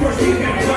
Por que Prossiga!